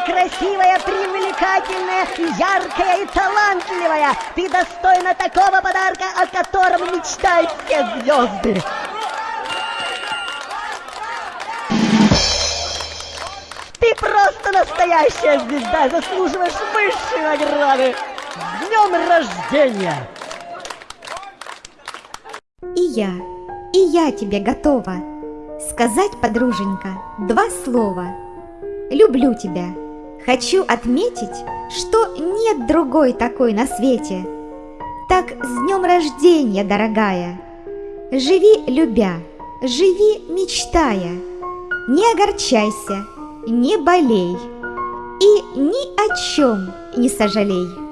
красивая, привлекательная, яркая и талантливая. Ты достойна такого подарка, о котором мечтают все звезды. Ты просто настоящая звезда, заслуживаешь высшей награды. С днем рождения! И я, и я тебе готова Сказать, подруженька, два слова Люблю тебя Хочу отметить, что нет другой такой на свете. Так с днем рождения, дорогая! Живи, любя, живи, мечтая! Не огорчайся, не болей! И ни о чем не сожалей